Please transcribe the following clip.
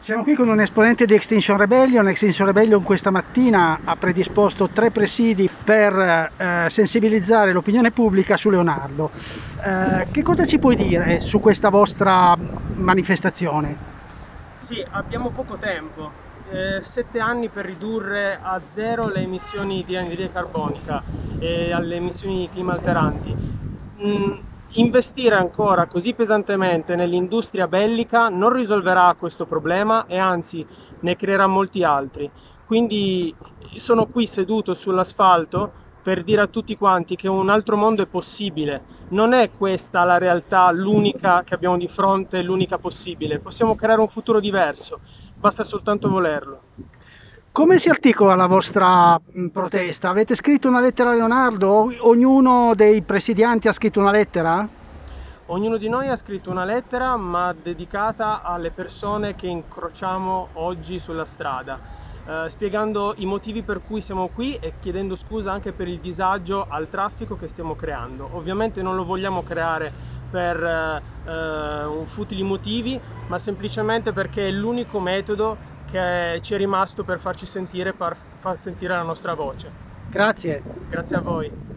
Siamo qui con un esponente di Extinction Rebellion. Extinction Rebellion questa mattina ha predisposto tre presidi per eh, sensibilizzare l'opinione pubblica su Leonardo. Eh, che cosa ci puoi dire su questa vostra manifestazione? Sì, abbiamo poco tempo, eh, sette anni per ridurre a zero le emissioni di anidride carbonica e alle emissioni climalteranti. Mm, Investire ancora così pesantemente nell'industria bellica non risolverà questo problema e anzi ne creerà molti altri. Quindi sono qui seduto sull'asfalto per dire a tutti quanti che un altro mondo è possibile. Non è questa la realtà, l'unica che abbiamo di fronte, l'unica possibile. Possiamo creare un futuro diverso, basta soltanto volerlo. Come si articola la vostra protesta? Avete scritto una lettera a Leonardo? Ognuno dei presidianti ha scritto una lettera? Ognuno di noi ha scritto una lettera ma dedicata alle persone che incrociamo oggi sulla strada, eh, spiegando i motivi per cui siamo qui e chiedendo scusa anche per il disagio al traffico che stiamo creando. Ovviamente non lo vogliamo creare per eh, un futili motivi, ma semplicemente perché è l'unico metodo che ci è rimasto per farci sentire, per far sentire la nostra voce. Grazie. Grazie a voi.